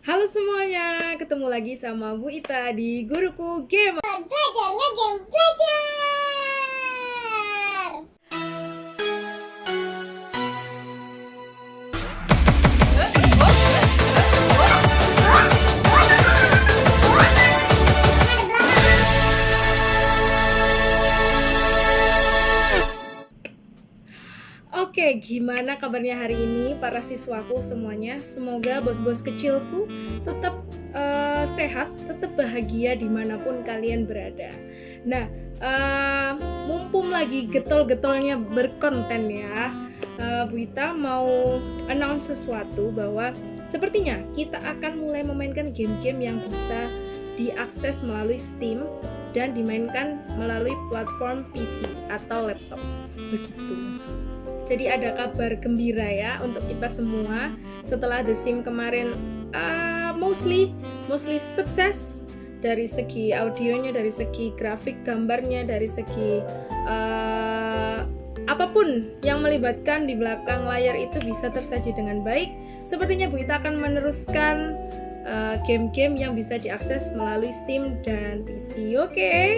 Halo semuanya, ketemu lagi sama Bu Ita di Guruku Gamer. Belajarnya game belajar. Gimana kabarnya hari ini para siswaku semuanya? Semoga bos-bos kecilku tetap uh, sehat, tetap bahagia di mana pun kalian berada. Nah, uh, mumpung lagi getol-getolnya berkonten ya, uh, Bu Ita mau announce sesuatu bahwa sepertinya kita akan mulai memainkan game-game yang bisa diakses melalui Steam dan dimainkan melalui platform PC atau laptop. Begitu. Jadi ada kabar gembira ya untuk kita semua setelah The Sim kemarin uh, mostly mostly sukses dari segi audionya, dari segi grafik gambarnya, dari segi uh, apa pun yang melibatkan di belakang layar itu bisa tersaji dengan baik. Sepertinya Bu Ita akan meneruskan uh, game-game yang bisa diakses melalui Steam dan PC. Oke, okay?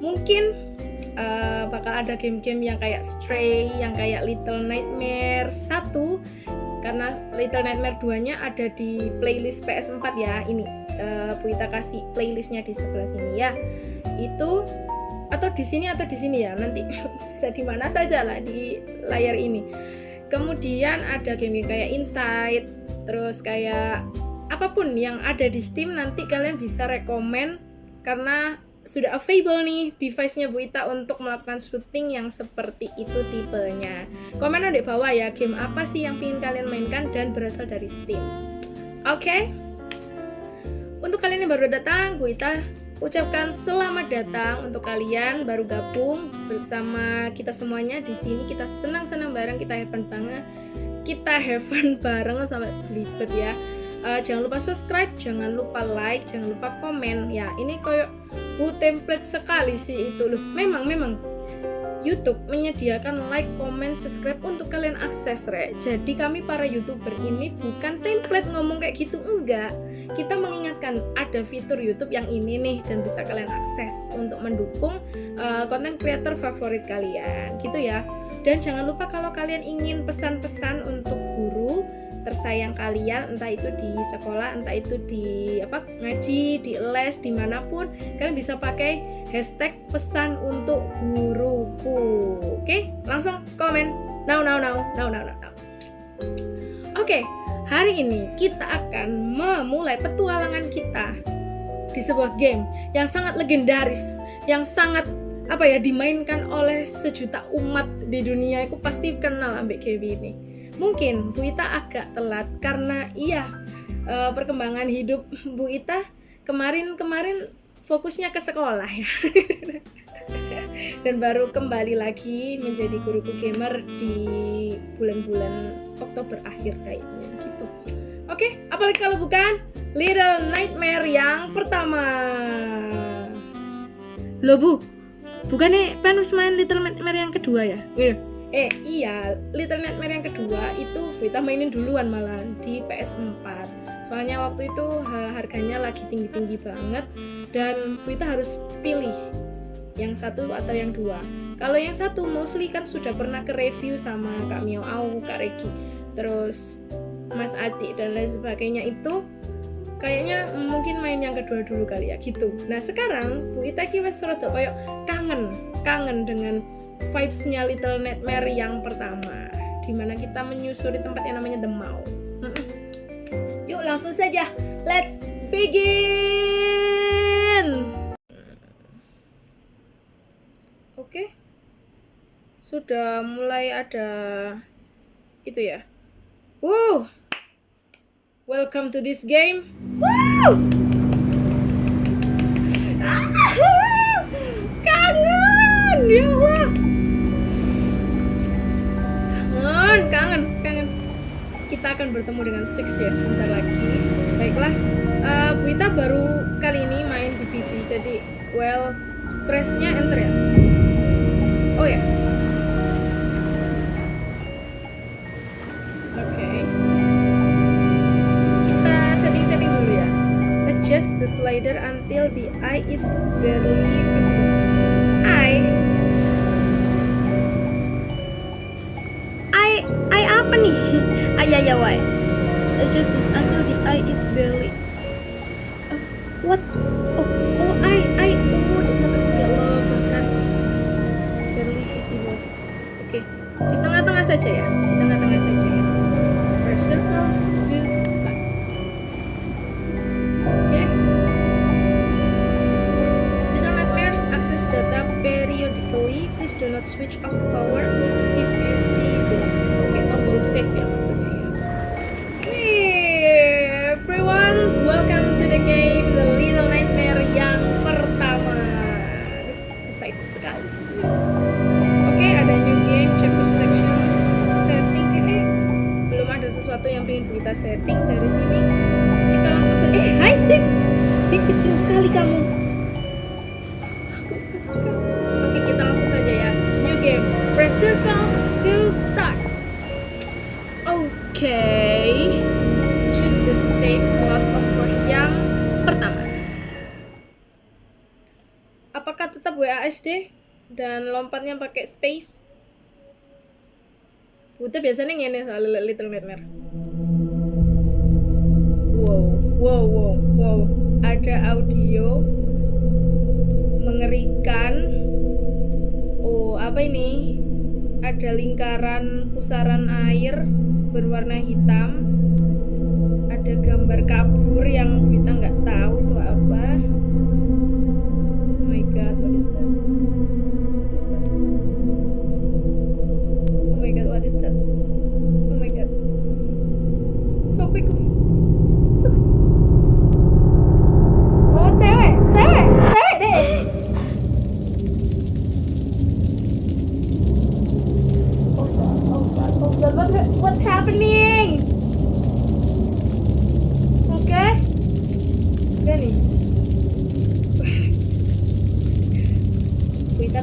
mungkin uh, bakal ada game-game yang kayak Stray, yang kayak Little Nightmare 1 karena Little Nightmare 2-nya ada di playlist PS4 ya. Ini uh, Bu Ita kasih playlistnya di sebelah sini ya. Itu atau di sini atau di sini ya. Nanti bisa di mana saja lah di layar ini. Kemudian ada game kayak Inside, terus kayak apa pun yang ada di Steam nanti kalian bisa rekomen karena sudah available nih device-nya Bu Ita untuk melakukan syuting yang seperti itu tipenya. Komen di bawah ya game apa sih yang ingin kalian mainkan dan berasal dari Steam. Oke? Okay? Untuk kalian yang baru datang, Bu Ita ucapkan selamat datang untuk kalian baru gabung bersama kita semuanya di sini. Kita senang-senang bareng, kita have fun banget. Kita have fun bareng sampai belibet ya. Uh, jangan lupa subscribe, jangan lupa like, jangan lupa komen. Ya, ini koyok bu template sekali sih itu loh memang memang YouTube menyediakan like, comment, subscribe untuk kalian akses re. Jadi kami para youtuber ini bukan template ngomong kayak gitu enggak. Kita mengingatkan ada fitur YouTube yang ini nih dan bisa kalian akses untuk mendukung uh, konten creator favorit kalian gitu ya. Dan jangan lupa kalau kalian ingin pesan-pesan untuk guru tersayang kalian entah itu di sekolah entah itu di apa ngaji di les di mana pun kalian bisa pakai hashtag pesan untuk guruku. Oke langsung komen. Now now now now now now. Oke hari ini kita akan memulai petualangan kita di sebuah game yang sangat legendaris yang sangat apa ya dimainkan oleh sejuta umat di dunia. Itu pasti kenal ambek game ini mungkin Bu Ita agak telat karena iya uh, perkembangan hidup Bu Ita kemarin-kemarin fokusnya ke sekolah ya. Dan baru kembali lagi menjadi guruku gamer di bulan-bulan Oktober akhir kayaknya gitu. Oke apalagi kalau bukan Little Nightmare yang pertama. Lo bu bukannya penus main Little Nightmare yang kedua ya? Iya eh iya Little Nightmare yang kedua itu kita mainin duluan malah di PS4 soalnya waktu itu harganya lagi tinggi-tinggi banget dan kita harus pilih yang satu atau yang dua. Kalau yang satu mostly kan sudah pernah ke review sama Kak Mio Au, Kak Regi terus Mas Aci dan lain sebagainya. Itu kayaknya mungkin main yang kedua dulu kali ya gitu. Nah sekarang Bu Ita ki wes kayak kangen kangen dengan vibesnya Little Nightmare yang pertama di mana kita menyusuri tempat yang namanya The Mall. Yuk langsung saja. Let's begin! Oke. Sudah mulai ada itu ya. Wow welcome to this game. Wow kita akan bertemu dengan Six ya sebentar lagi baiklah uh, Bu Ita baru kali ini main di PC jadi well pressnya enter ya oh ya oke okay. kita setting Adjust the slider until the eye is barely visible. Ay, ay, why? Adjust this until the eye is barely. Uh, what? Pertama. Apakah tetap WASD dan lompatnya pakai space? Buta biasanya ngene soal Little Nightmare. Wow, wow, wow, wow. Ada audio mengerikan. Oh, apa ini? Ada lingkaran pusaran air berwarna hitam. Ada gambar kabur yang kita nggak tahu itu apa.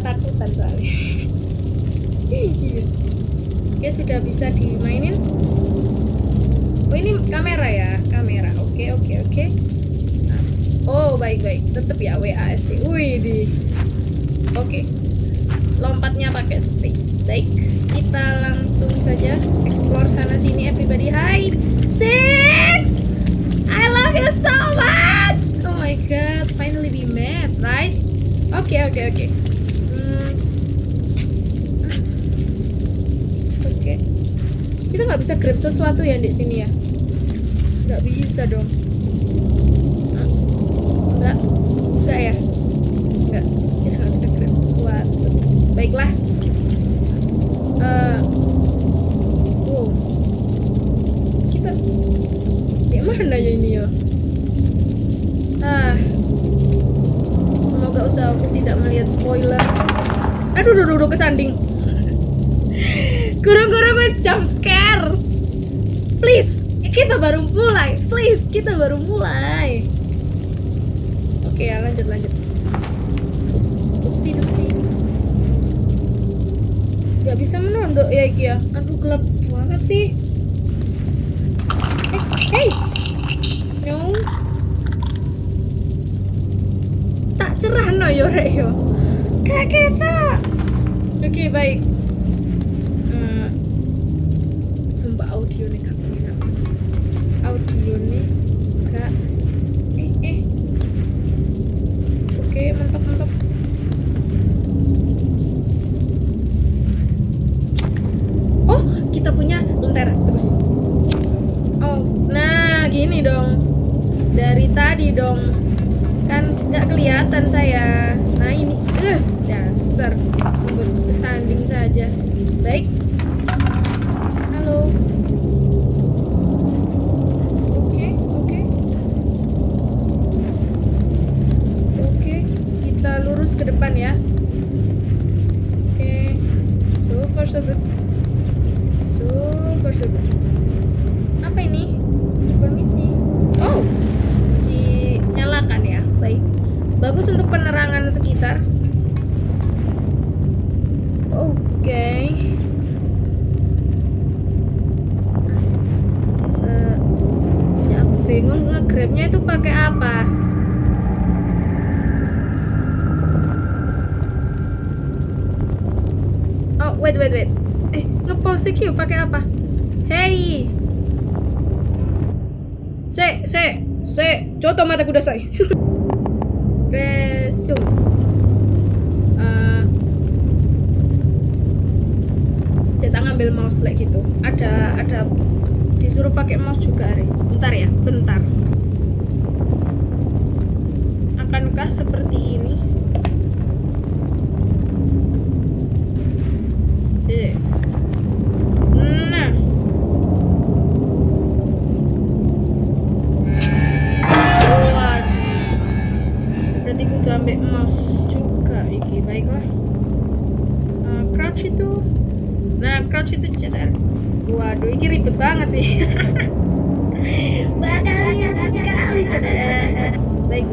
Kita takutan soalnya. Iya. Oke, sudah bisa dimainin. Oh, ini kamera ya, kamera. Oke, oke, oke. Oh, baik-baik. Tetap ya WASD. Wih, di. Oke. Lompatnya pakai space. Baik. Kita langsung saja explore sana sini everybody. Hai. Six. I love you so much. Oh my god, finally we met, right? Oke, oke, oke. Kita nggak bisa grab sesuatu ya di sini ya? Nggak bisa dong. Nggak, nggak ya? Nggak. Kita nggak bisa grab sesuatu. Baiklah. Eh, wow. Kita di mana ya ini ya? Ah. Semoga usahaku tidak melihat spoiler. Aduh, duh, duh, duh, kesanding. Guru-guru gue jump scare. Please, kita baru mulai. Please, kita baru mulai. Oke ya, lanjut lanjut. Ups, upsi dupsi. Gak bisa menondok ya Iki ya. Aduh gelap banget sih. Eh, hey, no. Tak cerah no yo rek yo. Kak kita. Oke baik. Eh, sumpah audio nih kak enak. Audio nih kak. Eh eh. Oke mantap mantap. Oh kita punya lentera terus. Oh nah gini dong. Dari tadi dong kan nggak kelihatan saya foto mata kuda kudasai. Resume. Uh, saya tak ngambil mouse like gitu. Ada ada disuruh pakai mouse juga, hari. Bentar ya, bentar. Akankah seperti ini? Sih. lewat situ cetar waduh ini ribet banget sih. Bakal sekali. Saudara baik.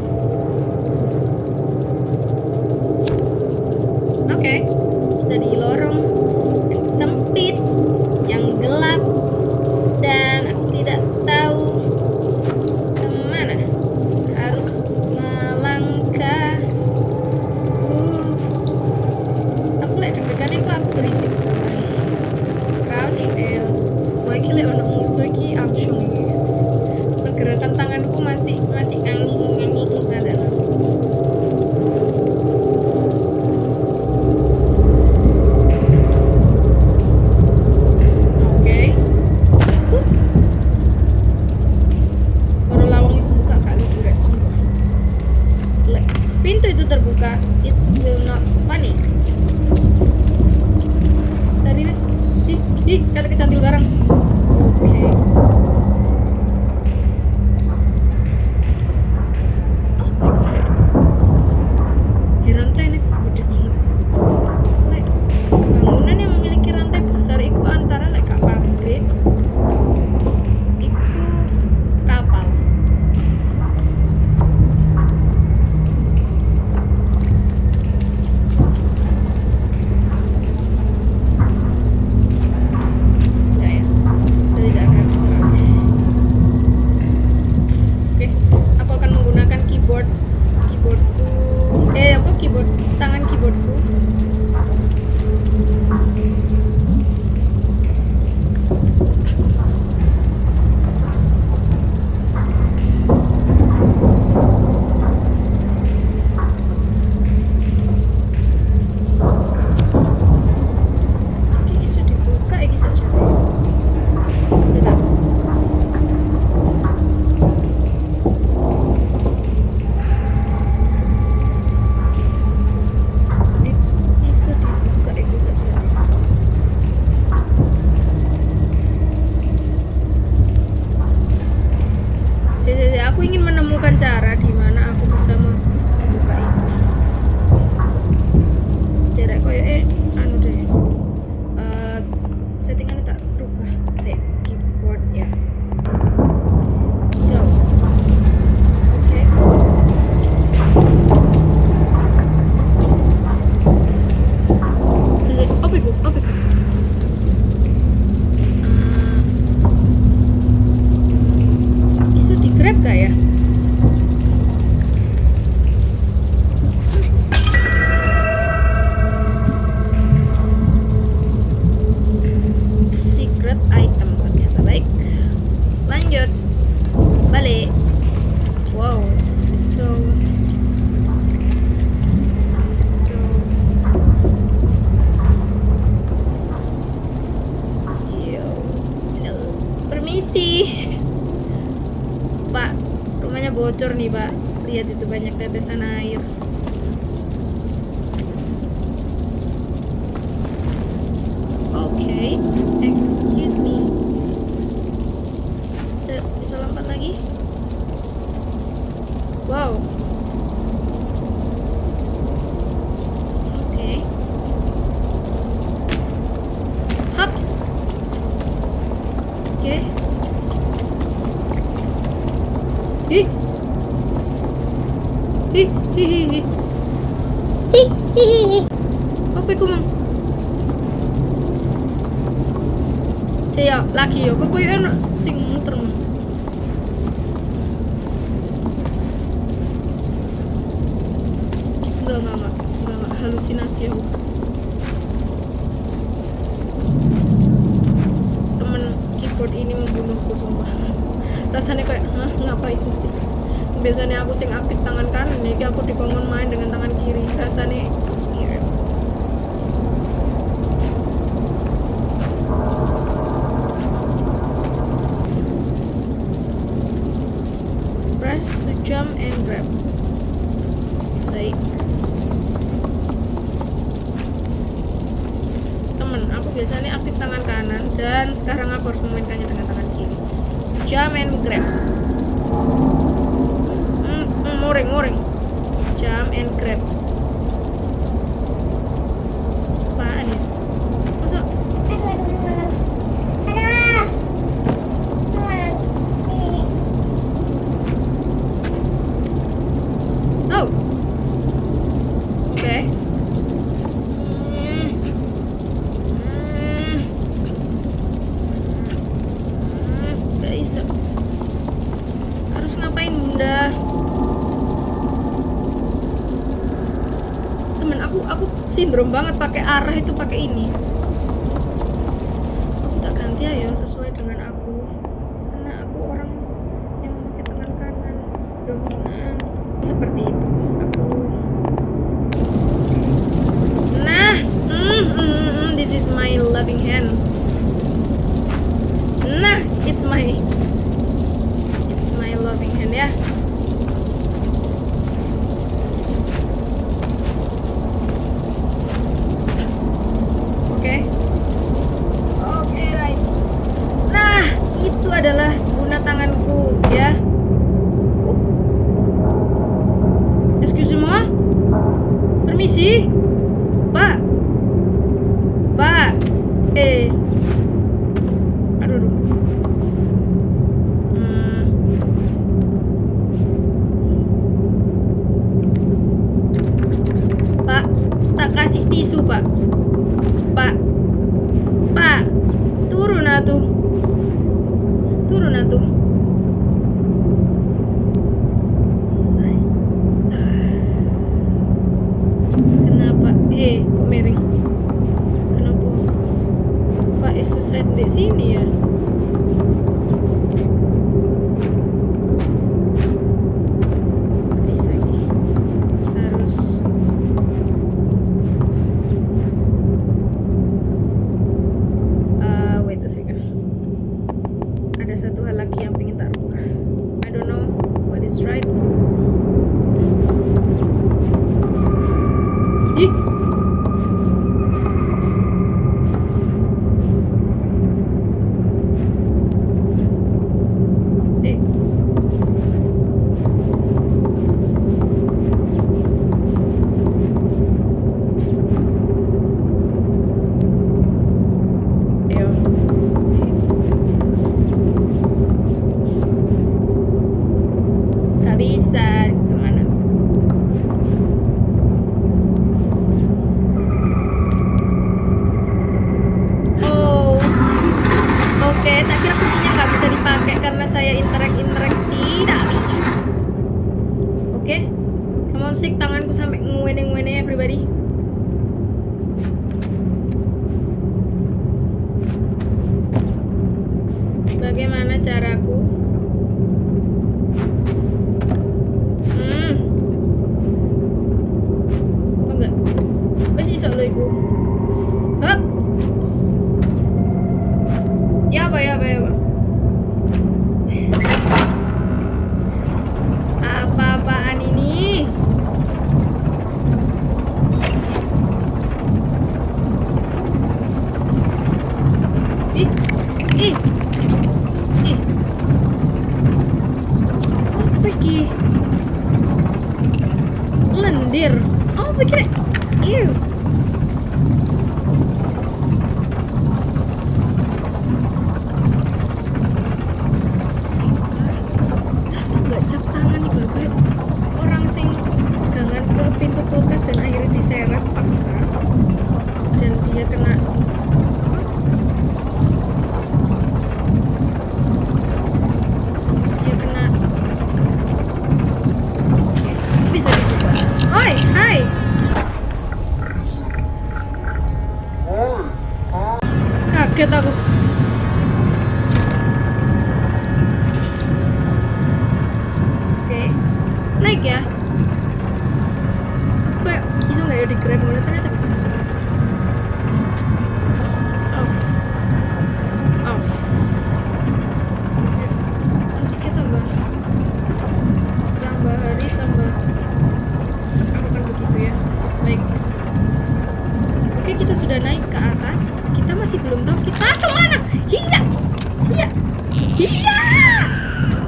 Whoa. biasanya aktif tangan kanan dan sekarang aku harus memainkannya dengan tangan kiri. Jamin grab. Mm, mm, muring muring. Jam and grab. belum banget pakai arah itu pakai ini. cette décennie. Oke, tapi aku kursinya nggak bisa dipakai karena saya interek-interek tidak bisa oke okay? come sik tanganku sampai nguene-nguene everybody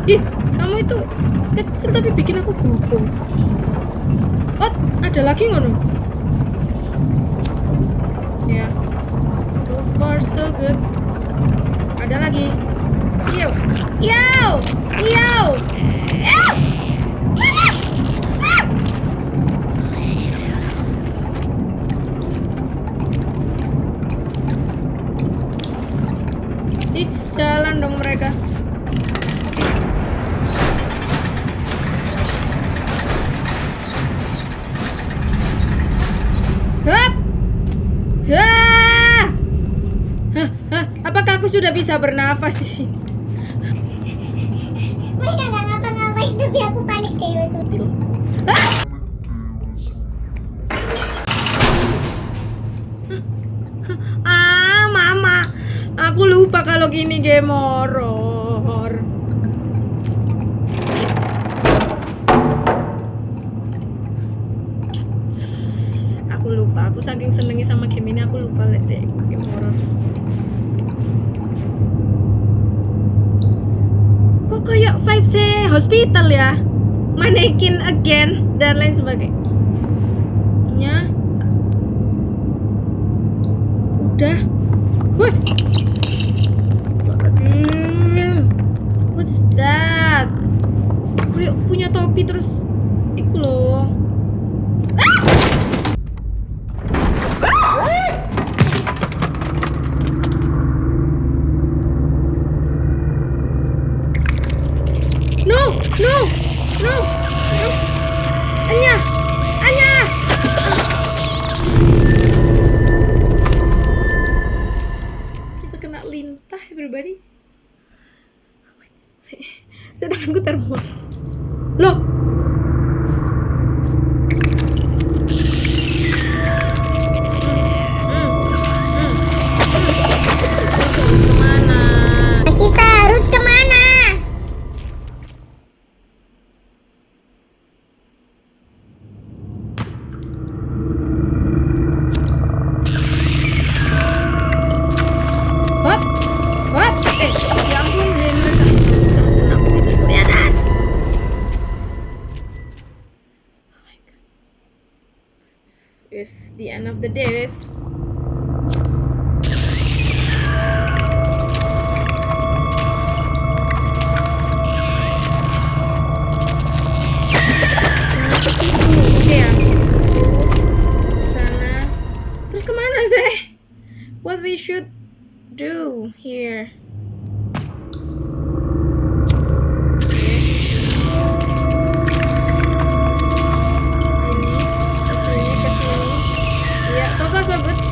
ih kamu itu kecil tapi bikin aku gopo oh ada lagi ngono? Ya. So far so good. Ada lagi? Yo yo yo Ih, jalan dong mereka. Bisa bernafas di sini? Mereka nggak ngapa-ngapain tapi aku panik cewek Bil. Hah! Ah, mama. Aku lupa kalau gini game horror. Aku lupa. Aku saking senengnya sama game ini aku lupa liat deh game horror. Kok kayak vibes hospital ya? Mannequin again dan lain sebagainya. Udah. Astagfirullahaladzim. What's that? Kayak punya topi terus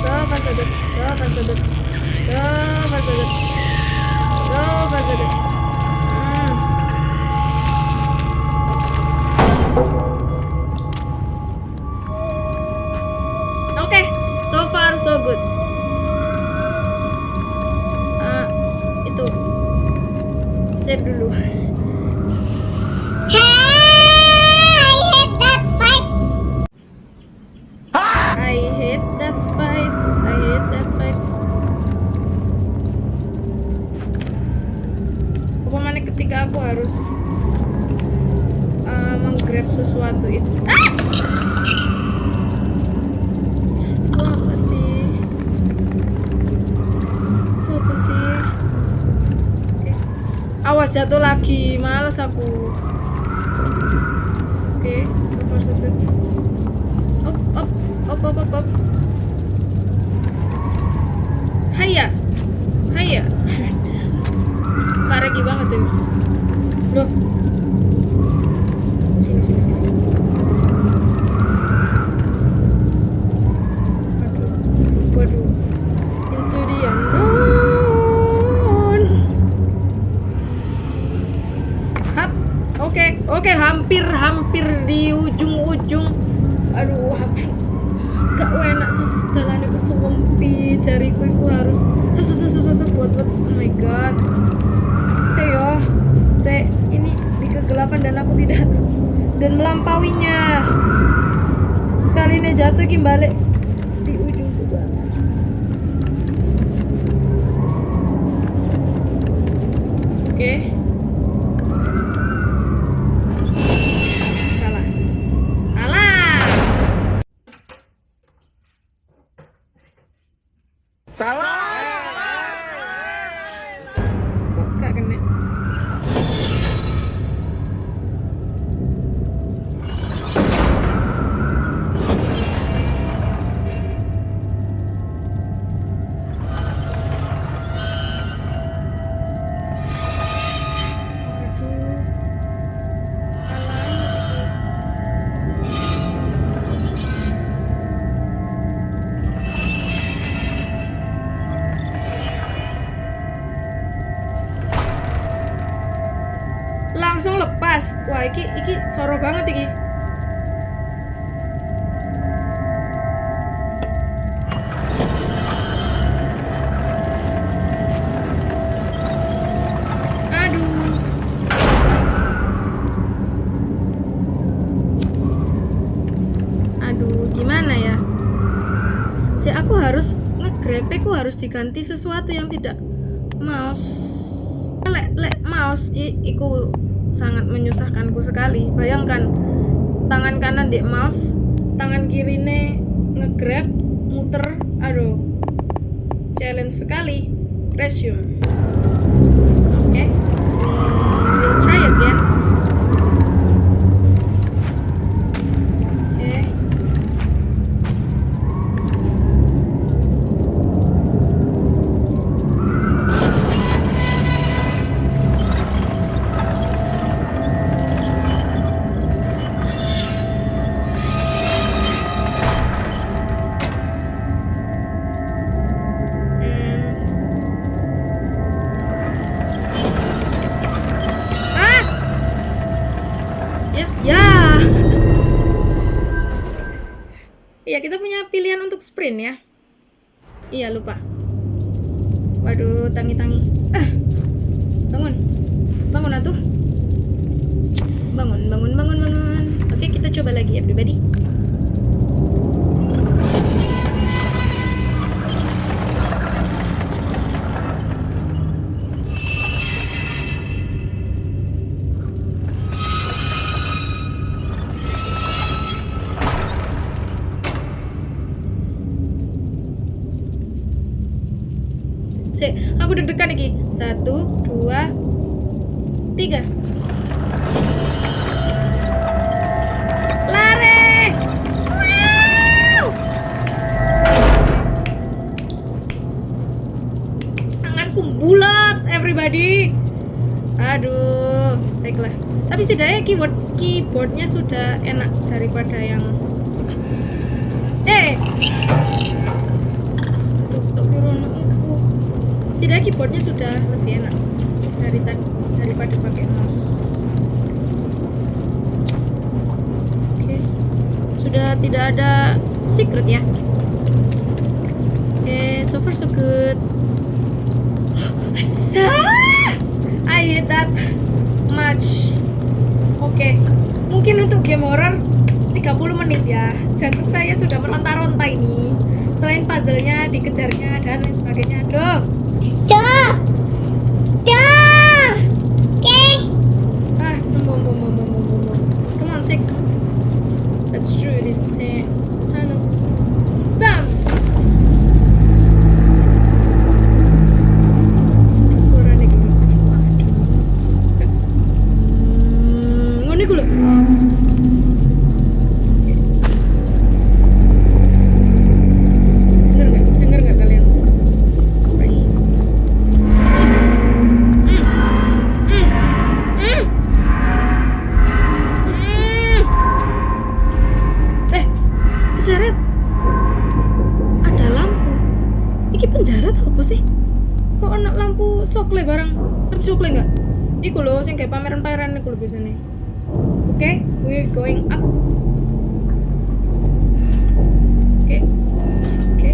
so far so good, so far so good, so far so good, so far so good. Lagi, males aku. Oke, so far so good. Op, op, op, op, op, op. Haya, haya. Karegi banget ya. Loh. Oke, hampir, hampir di ujung-ujung. Aduh. Gak enak sih. Jalan itu sewempi, jariku itu harus set set set set, set buat buat. Oh my god. Saya saya ini di kegelapan dan aku tidak dan melampauinya. Sekali ini jatuh ki wah iki iki soro banget iki. Ya? Harus diganti sesuatu yang tidak mouse. Lek lek mouse i, iku sangat menyusahkanku sekali. Bayangkan tangan kanan di mouse tangan kiri ne ngegrab muter aduh challenge sekali resume. Oke. we Oke, kita coba lagi everybody. Sudah tidak ada secret ya. Oke, so far so good. I hate that much. Oke, mungkin untuk game horror 30 menit ya. Jantung saya sudah meronta-ronta ini. Selain puzzle-nya, dikejarnya dan lain sebagainya. Aduh. Cok. Cok. Oke. Ah. Come on, six. Let's do this thing. Keseret. Ada lampu. Iki penjara tau apa sih? Kok anak lampu sokle barang? Ngerti sokle nggak? Iku loh, sing kayak pameran-pameran iku lho biasanya. Oke, we're going up. Oke, oke.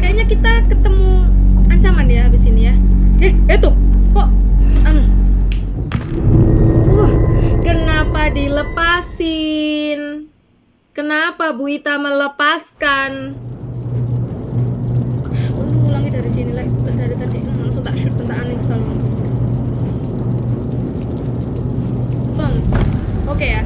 Kayaknya kita ketemu ancaman ya habis ini ya. Eh, itu kok? Anu. Uh, kenapa dilepasin? Kenapa Bu Ita melepaskan? Untung ulangi dari sini lah. Dari tadi langsung tak shoot, tak uninstall. Bang, oke ya.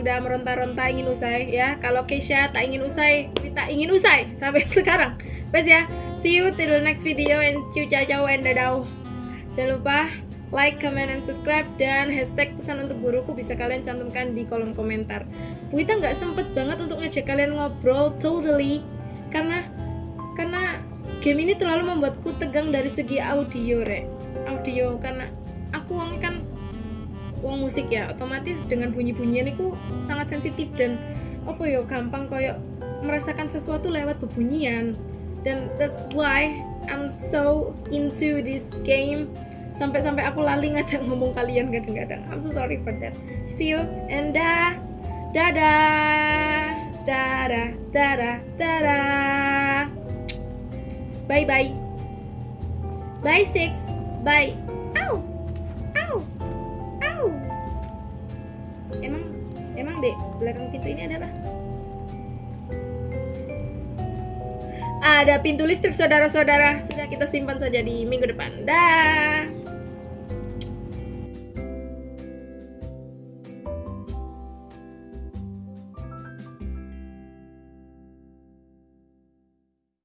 Sudah meronta-ronta ingin usai ya. Kalau Keisha tak ingin usai, Bu Ita ingin usai sampai sekarang. Bes ya. See you till the next video and ciao ciao and dadah. Jangan lupa like, comment, and subscribe dan hashtag pesan untuk guruku bisa kalian cantumkan di kolom komentar. Bu Ita nggak sempet banget untuk ngajak kalian ngobrol totally karena karena game ini terlalu membuatku tegang dari segi audio rek audio karena aku kan wong musik ya otomatis dengan bunyi-bunyian itu sangat sensitif dan apa ya gampang koyo merasakan sesuatu lewat bebunyian. Dan that's why I'm so into this game. Sampai-sampai aku lali ngajak ngomong kalian kadang-kadang. I'm so sorry for that. See you and dah dadah dadah dadah dadah bye bye bye six. Bye. Ow dek belakang pintu ini ada apa? Ada pintu listrik saudara-saudara. Sudah kita simpan saja di minggu depan. Dah